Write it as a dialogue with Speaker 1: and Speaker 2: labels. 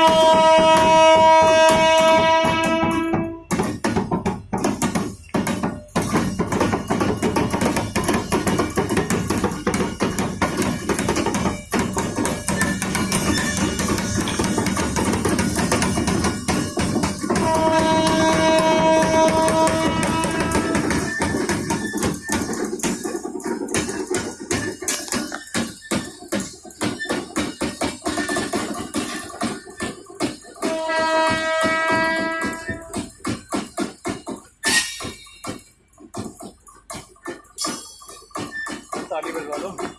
Speaker 1: Música a livello